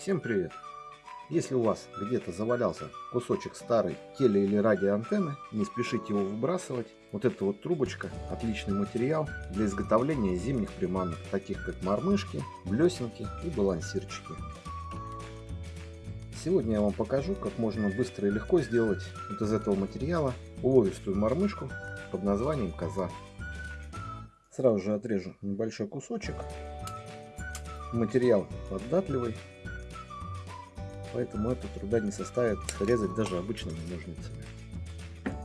Всем привет! Если у вас где-то завалялся кусочек старой теле- или радиоантенны, не спешите его выбрасывать. Вот эта вот трубочка – отличный материал для изготовления зимних приманок, таких как мормышки, блесенки и балансирчики. Сегодня я вам покажу, как можно быстро и легко сделать вот из этого материала уловистую мормышку под названием коза. Сразу же отрежу небольшой кусочек. Материал податливый, поэтому это труда не составит резать даже обычными ножницами.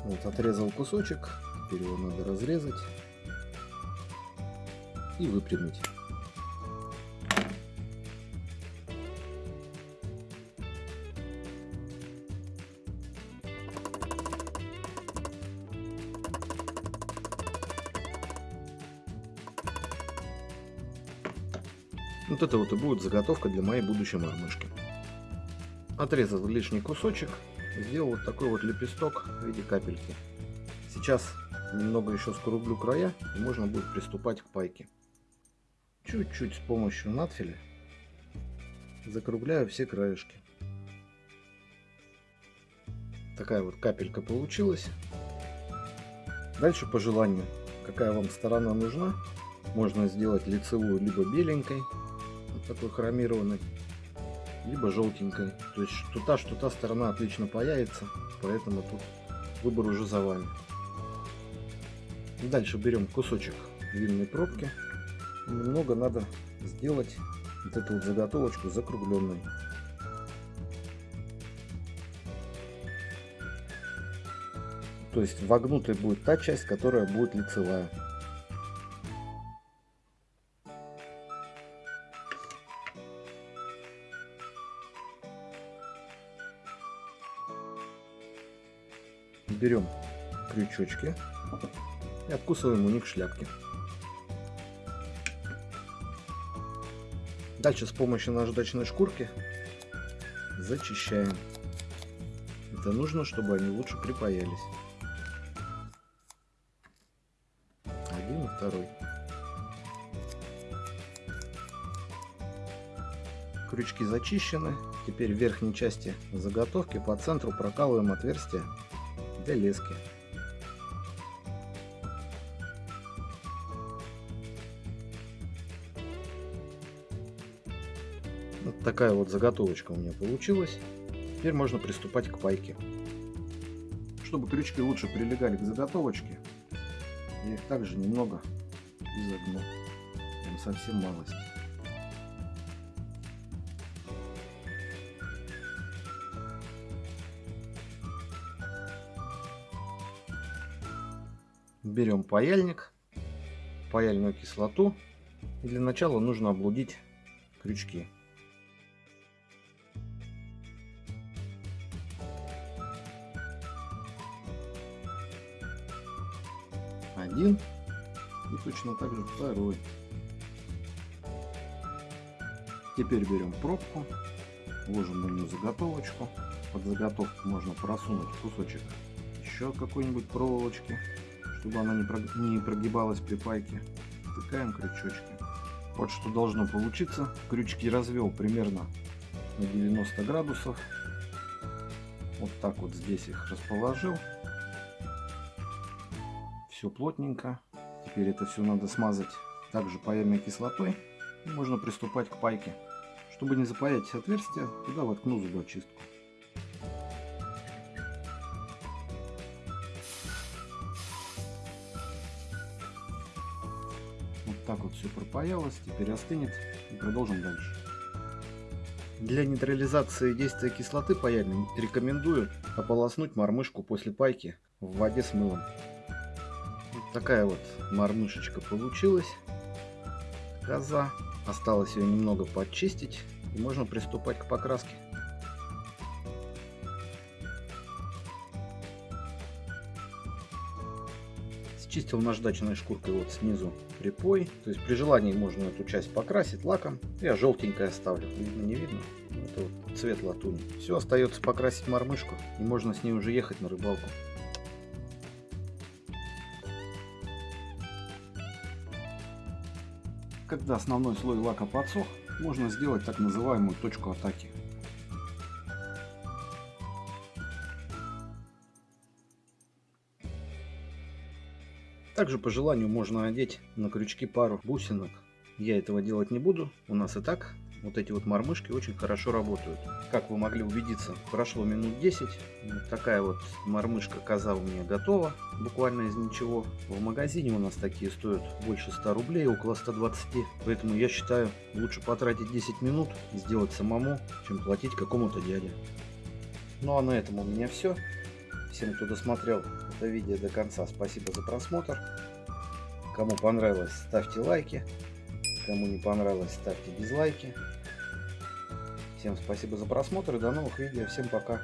Вот отрезал кусочек, теперь его надо разрезать и выпрямить. Вот это вот и будет заготовка для моей будущей мормышки. Отрезал лишний кусочек, сделал вот такой вот лепесток в виде капельки. Сейчас немного еще скруглю края и можно будет приступать к пайке. Чуть-чуть с помощью надфиля закругляю все краешки. Такая вот капелька получилась. Дальше по желанию, какая вам сторона нужна, можно сделать лицевую либо беленькой, вот такой хромированной, либо желтенькой. То есть что та, что та сторона отлично появится, поэтому тут выбор уже за вами. Дальше берем кусочек винной пробки. Немного надо сделать вот эту вот заготовочку закругленной. То есть вогнутой будет та часть, которая будет лицевая. Берем крючочки и откусываем у них шляпки. Дальше с помощью наждачной шкурки зачищаем. Это нужно, чтобы они лучше припаялись. Один и второй. Крючки зачищены. Теперь в верхней части заготовки по центру прокалываем отверстие для лески. Вот такая вот заготовочка у меня получилась. Теперь можно приступать к пайке. Чтобы крючки лучше прилегали к заготовочке, я их также немного изогну. Совсем малость. Берем паяльник, паяльную кислоту. И для начала нужно облудить крючки. Один и точно так же второй. Теперь берем пробку, ложим на нее заготовочку. Под заготовку можно просунуть кусочек еще какой-нибудь проволочки чтобы она не прогибалась при пайке. Втыкаем крючочки. Вот что должно получиться. Крючки развел примерно на 90 градусов. Вот так вот здесь их расположил. Все плотненько. Теперь это все надо смазать также паяльной кислотой. И можно приступать к пайке. Чтобы не запаять отверстие, туда воткну зубочистку. Так вот все пропаялось, теперь остынет и продолжим дальше. Для нейтрализации действия кислоты паяльной рекомендую ополоснуть мормышку после пайки в воде с мылом. Вот такая вот мормышечка получилась. Коза. Осталось ее немного подчистить и можно приступать к покраске. Чистил наждачной шкуркой вот снизу припой. То есть при желании можно эту часть покрасить лаком. Я желтенькое оставлю. Видно, не видно? Это вот цвет латуни. Все, остается покрасить мормышку. И можно с ней уже ехать на рыбалку. Когда основной слой лака подсох, можно сделать так называемую точку атаки. Также по желанию можно надеть на крючки пару бусинок. Я этого делать не буду. У нас и так вот эти вот мормышки очень хорошо работают. Как вы могли убедиться, прошло минут 10. Вот такая вот мормышка коза у меня готова. Буквально из ничего. В магазине у нас такие стоят больше 100 рублей, около 120. Поэтому я считаю, лучше потратить 10 минут, сделать самому, чем платить какому-то дяде. Ну а на этом у меня все. Всем, кто досмотрел это видео до конца, спасибо за просмотр. Кому понравилось, ставьте лайки. Кому не понравилось, ставьте дизлайки. Всем спасибо за просмотр и до новых видео. Всем пока.